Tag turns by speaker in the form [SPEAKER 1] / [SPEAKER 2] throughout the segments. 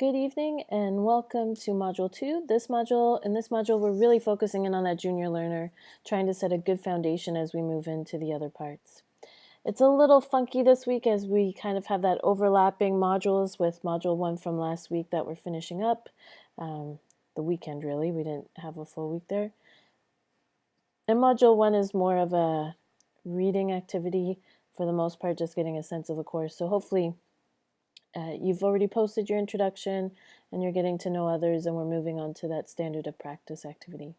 [SPEAKER 1] Good evening and welcome to Module 2. This module, in this module, we're really focusing in on that junior learner, trying to set a good foundation as we move into the other parts. It's a little funky this week as we kind of have that overlapping modules with Module 1 from last week that we're finishing up. Um, the weekend, really. We didn't have a full week there. And Module 1 is more of a reading activity, for the most part, just getting a sense of the course. So hopefully uh, you've already posted your introduction and you're getting to know others and we're moving on to that standard of practice activity.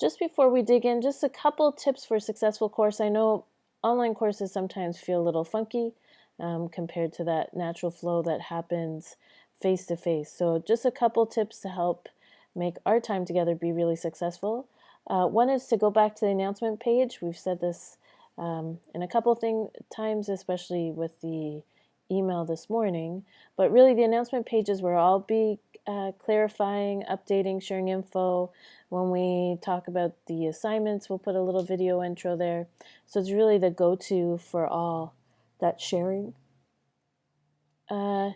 [SPEAKER 1] Just before we dig in, just a couple tips for a successful course. I know online courses sometimes feel a little funky um, compared to that natural flow that happens face to face. So just a couple tips to help make our time together be really successful. Uh, one is to go back to the announcement page. We've said this um, in a couple thing, times, especially with the email this morning, but really the announcement pages where I'll be uh, clarifying, updating, sharing info. When we talk about the assignments, we'll put a little video intro there. So it's really the go-to for all that sharing. Uh,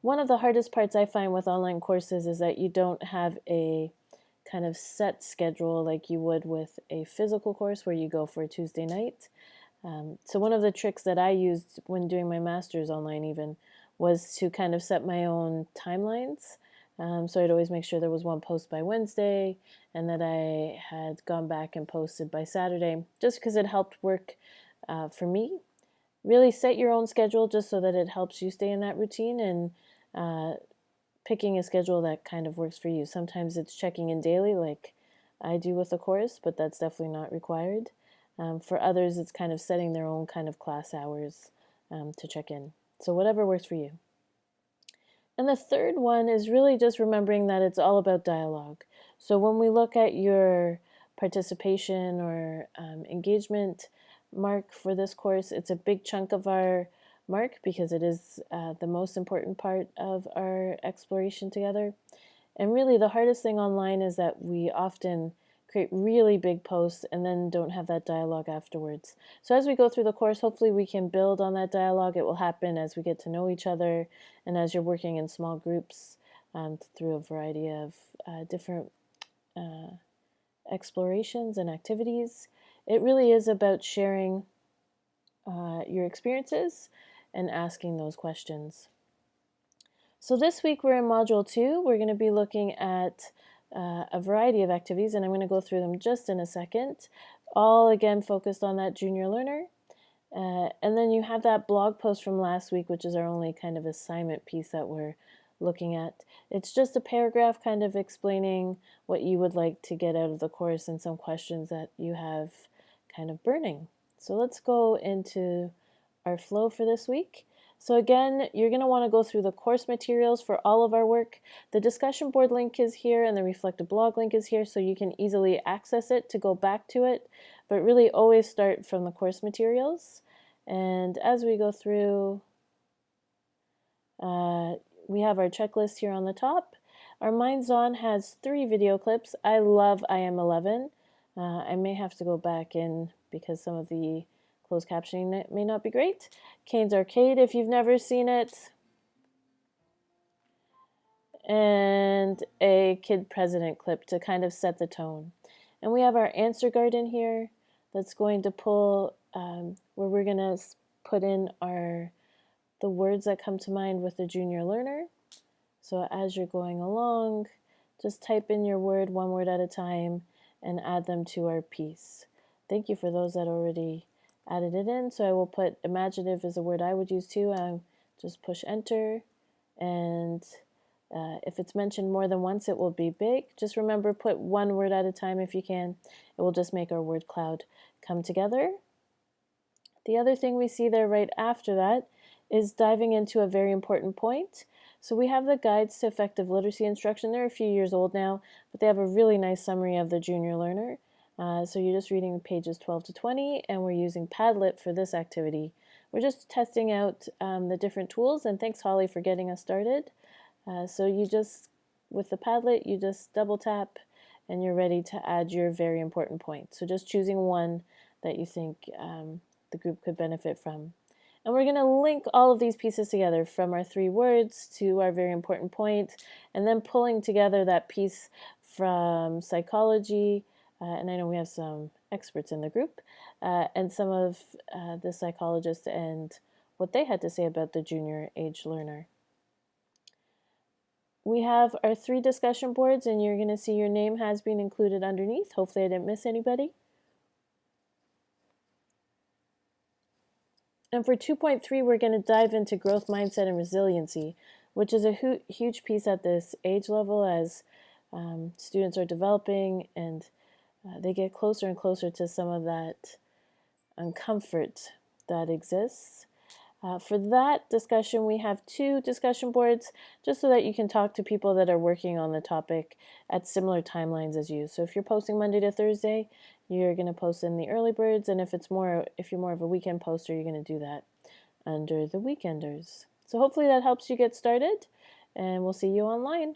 [SPEAKER 1] one of the hardest parts I find with online courses is that you don't have a kind of set schedule like you would with a physical course where you go for a Tuesday night. Um, so one of the tricks that I used when doing my master's online even was to kind of set my own timelines. Um, so I'd always make sure there was one post by Wednesday and that I had gone back and posted by Saturday just because it helped work uh, for me. Really set your own schedule just so that it helps you stay in that routine and uh, picking a schedule that kind of works for you. Sometimes it's checking in daily like I do with the course, but that's definitely not required. Um, for others, it's kind of setting their own kind of class hours um, to check in. So whatever works for you. And the third one is really just remembering that it's all about dialogue. So when we look at your participation or um, engagement mark for this course, it's a big chunk of our mark because it is uh, the most important part of our exploration together. And really the hardest thing online is that we often create really big posts and then don't have that dialogue afterwards. So as we go through the course, hopefully we can build on that dialogue. It will happen as we get to know each other and as you're working in small groups um, through a variety of uh, different uh, explorations and activities. It really is about sharing uh, your experiences and asking those questions. So this week we're in Module 2. We're going to be looking at uh, a variety of activities, and I'm going to go through them just in a second, all again focused on that junior learner. Uh, and then you have that blog post from last week, which is our only kind of assignment piece that we're looking at. It's just a paragraph kind of explaining what you would like to get out of the course and some questions that you have kind of burning. So let's go into our flow for this week. So again, you're going to want to go through the course materials for all of our work. The discussion board link is here and the reflective blog link is here so you can easily access it to go back to it. But really always start from the course materials. And as we go through, uh, we have our checklist here on the top. Our Minds On has three video clips. I love IM11. Uh, I may have to go back in because some of the Closed captioning it may not be great. Caine's Arcade, if you've never seen it. And a Kid President clip to kind of set the tone. And we have our answer garden here that's going to pull, um, where we're going to put in our the words that come to mind with the junior learner. So as you're going along, just type in your word one word at a time and add them to our piece. Thank you for those that already added it in. So I will put imaginative is a word I would use too. I just push enter and uh, if it's mentioned more than once, it will be big. Just remember, put one word at a time if you can. It will just make our word cloud come together. The other thing we see there right after that is diving into a very important point. So we have the guides to effective literacy instruction. They're a few years old now, but they have a really nice summary of the junior learner. Uh, so you're just reading pages 12 to 20 and we're using Padlet for this activity. We're just testing out um, the different tools and thanks Holly for getting us started. Uh, so you just, with the Padlet, you just double tap and you're ready to add your very important point. So just choosing one that you think um, the group could benefit from. And we're going to link all of these pieces together from our three words to our very important point, and then pulling together that piece from psychology, uh, and I know we have some experts in the group, uh, and some of uh, the psychologists and what they had to say about the junior age learner. We have our three discussion boards, and you're going to see your name has been included underneath. Hopefully I didn't miss anybody. And for 2.3, we're going to dive into growth mindset and resiliency, which is a hu huge piece at this age level as um, students are developing and uh, they get closer and closer to some of that uncomfort that exists. Uh, for that discussion, we have two discussion boards just so that you can talk to people that are working on the topic at similar timelines as you. So if you're posting Monday to Thursday, you're going to post in the early birds, and if it's more, if you're more of a weekend poster, you're going to do that under the weekenders. So hopefully that helps you get started, and we'll see you online.